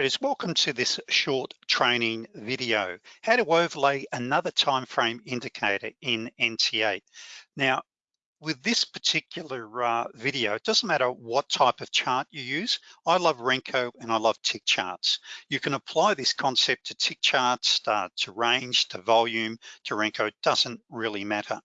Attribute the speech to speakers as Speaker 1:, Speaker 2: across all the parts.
Speaker 1: traders, welcome to this short training video, how to overlay another time frame indicator in NT8. Now, with this particular uh, video, it doesn't matter what type of chart you use. I love Renko and I love tick charts. You can apply this concept to tick charts, uh, to range, to volume, to Renko, it doesn't really matter.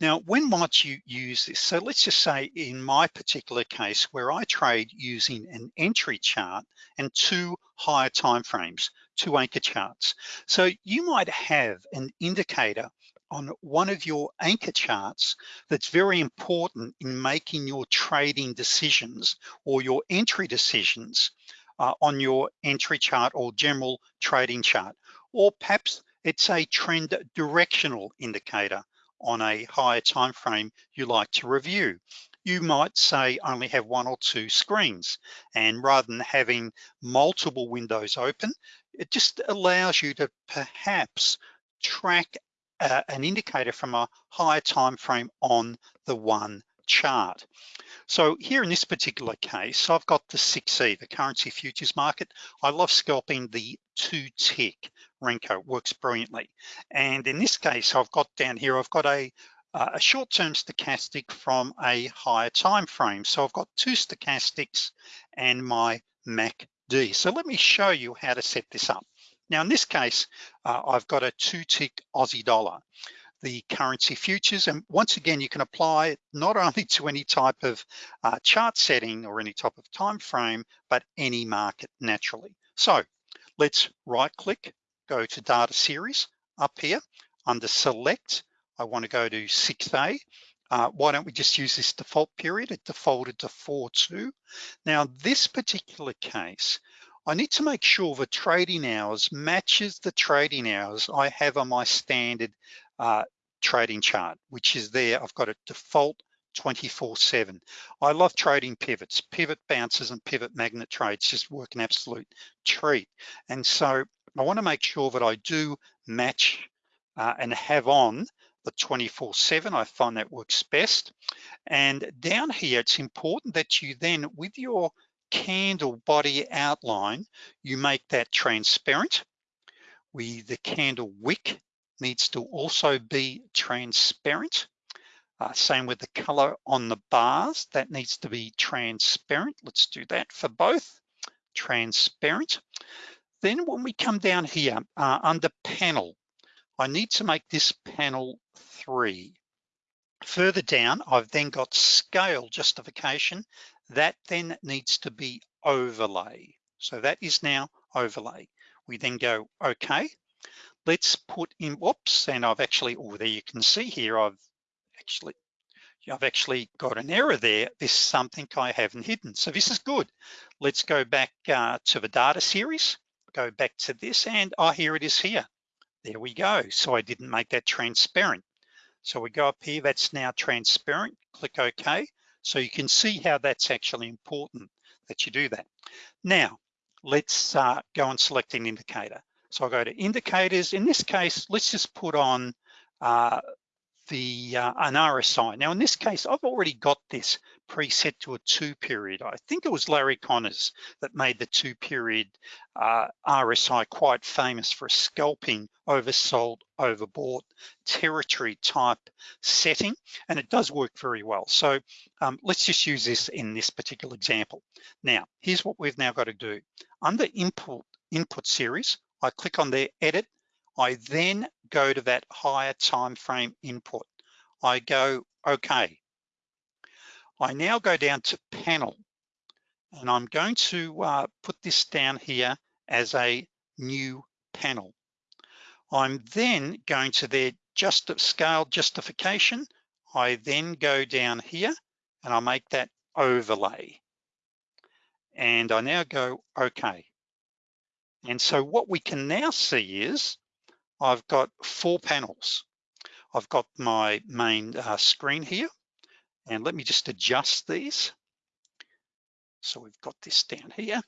Speaker 1: Now, when might you use this? So let's just say in my particular case where I trade using an entry chart and two higher time frames, two anchor charts. So you might have an indicator on one of your anchor charts that's very important in making your trading decisions or your entry decisions uh, on your entry chart or general trading chart. Or perhaps it's a trend directional indicator on a higher time frame you like to review. You might say only have one or two screens and rather than having multiple windows open, it just allows you to perhaps track uh, an indicator from a higher time frame on the one chart. So here in this particular case, I've got the 6E, the currency futures market. I love scalping the two tick Renko, works brilliantly. And in this case, I've got down here, I've got a, a short-term stochastic from a higher time frame. So I've got two stochastics and my MACD. So let me show you how to set this up. Now in this case, uh, I've got a two tick Aussie dollar, the currency futures. And once again, you can apply it not only to any type of uh, chart setting or any type of time frame, but any market naturally. So let's right click, go to data series up here under select. I wanna go to 6A. Uh, why don't we just use this default period? It defaulted to 4-2. Now this particular case, I need to make sure the trading hours matches the trading hours I have on my standard uh, trading chart, which is there. I've got a default 24-7. I love trading pivots, pivot bounces and pivot magnet trades just work an absolute treat. And so I wanna make sure that I do match uh, and have on the 24-7, I find that works best. And down here, it's important that you then, with your candle body outline, you make that transparent. We, the candle wick needs to also be transparent. Uh, same with the color on the bars, that needs to be transparent. Let's do that for both, transparent. Then when we come down here uh, under panel, I need to make this panel three. Further down, I've then got scale justification that then needs to be overlay. So that is now overlay. We then go, okay, let's put in, whoops, and I've actually, oh, there you can see here, I've actually, I've actually got an error there. This is something I haven't hidden. So this is good. Let's go back uh, to the data series, go back to this and, oh, here it is here. There we go. So I didn't make that transparent. So we go up here, that's now transparent, click OK. So you can see how that's actually important that you do that. Now, let's uh, go and select an indicator. So I'll go to indicators. In this case, let's just put on uh, the uh, an RSI. Now in this case, I've already got this preset to a two period. I think it was Larry Connors that made the two period uh, RSI quite famous for a scalping oversold, overbought territory type setting, and it does work very well. So um, let's just use this in this particular example. Now, here's what we've now got to do. Under input, input series, I click on the edit I then go to that higher time frame input. I go, okay. I now go down to panel and I'm going to uh, put this down here as a new panel. I'm then going to their just scale justification. I then go down here and I make that overlay. And I now go, okay. And so what we can now see is I've got four panels. I've got my main uh, screen here and let me just adjust these. So we've got this down here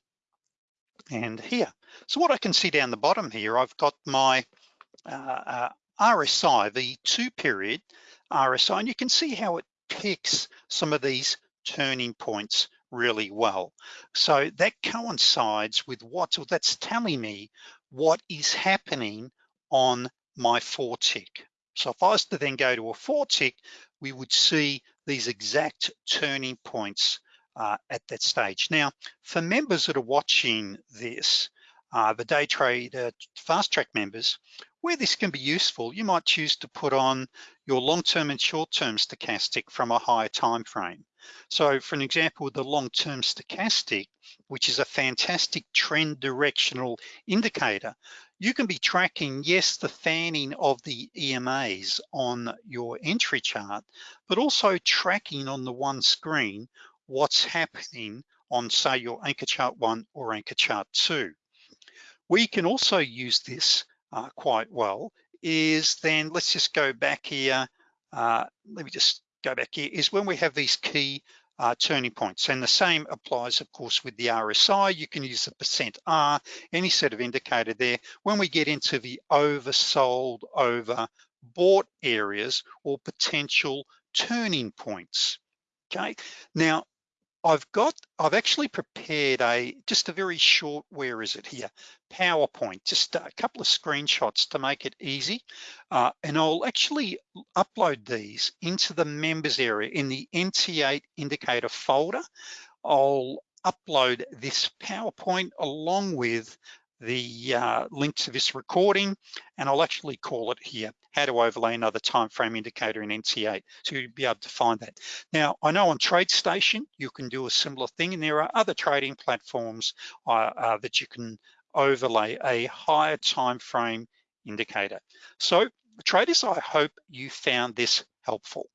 Speaker 1: and here. So what I can see down the bottom here, I've got my uh, uh, RSI, the two period RSI, and you can see how it picks some of these turning points really well. So that coincides with what, or that's telling me what is happening on my four tick. So if I was to then go to a four tick, we would see these exact turning points uh, at that stage. Now, for members that are watching this, uh, the day trade uh, fast track members, where this can be useful, you might choose to put on your long-term and short-term stochastic from a higher time frame. So for an example, the long-term stochastic, which is a fantastic trend directional indicator, you can be tracking, yes, the fanning of the EMAs on your entry chart, but also tracking on the one screen what's happening on say your anchor chart one or anchor chart two. We can also use this uh, quite well is then, let's just go back here. Uh, let me just go back here, is when we have these key uh, turning points. And the same applies, of course, with the RSI. You can use the percent R, any sort of indicator there. When we get into the oversold, over bought areas or potential turning points, okay? Now, I've got, I've actually prepared a, just a very short, where is it here? PowerPoint, just a couple of screenshots to make it easy. Uh, and I'll actually upload these into the members area in the NT8 indicator folder. I'll upload this PowerPoint along with the uh, link to this recording, and I'll actually call it here, how to overlay another time frame indicator in NT8. So you'll be able to find that. Now, I know on TradeStation, you can do a similar thing, and there are other trading platforms uh, uh, that you can overlay a higher time frame indicator. So traders, I hope you found this helpful.